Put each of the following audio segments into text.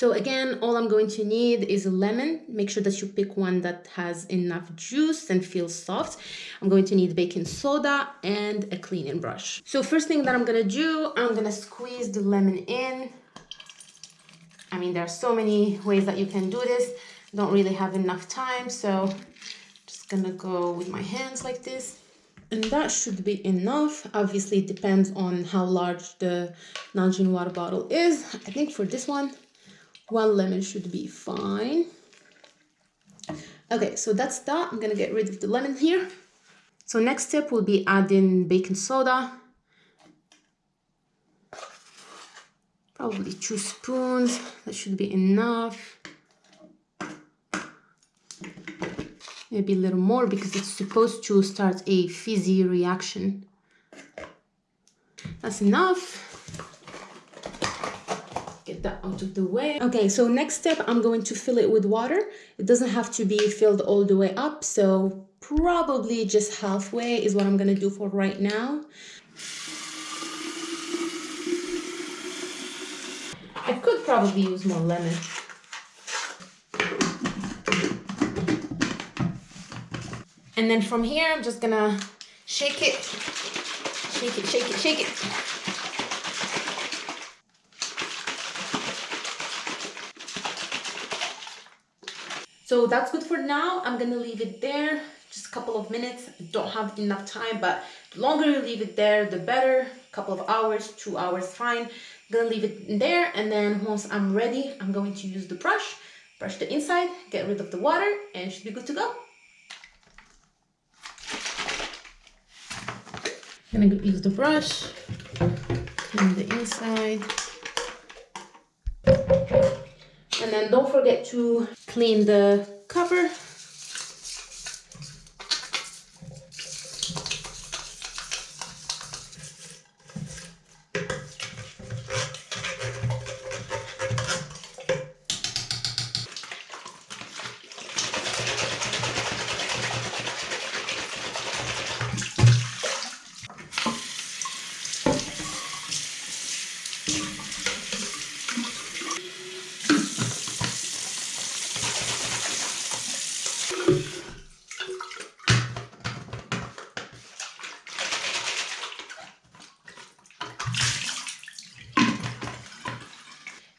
So again, all I'm going to need is a lemon. Make sure that you pick one that has enough juice and feels soft. I'm going to need baking soda and a cleaning brush. So first thing that I'm gonna do, I'm gonna squeeze the lemon in. I mean, there are so many ways that you can do this. Don't really have enough time, so just gonna go with my hands like this and that should be enough obviously it depends on how large the Nalgene water bottle is I think for this one one lemon should be fine. Okay so that's that. I'm gonna get rid of the lemon here. So next step will be adding baking soda. Probably two spoons. That should be enough. Maybe a little more because it's supposed to start a fizzy reaction. That's enough get that out of the way. Okay, so next step, I'm going to fill it with water. It doesn't have to be filled all the way up, so probably just halfway is what I'm gonna do for right now. I could probably use more lemon. And then from here, I'm just gonna shake it, shake it, shake it, shake it. So that's good for now. I'm gonna leave it there just a couple of minutes. Don't have enough time, but the longer you leave it there, the better. A couple of hours, two hours, fine. I'm gonna leave it there, and then once I'm ready, I'm going to use the brush, brush the inside, get rid of the water, and should be good to go. I'm gonna use the brush, clean the inside. And then don't forget to clean the cover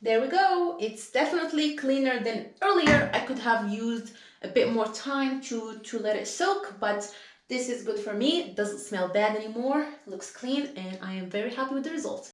there we go. It's definitely cleaner than earlier. I could have used a bit more time to to let it soak but this is good for me. It doesn't smell bad anymore. Looks clean and i am very happy with the result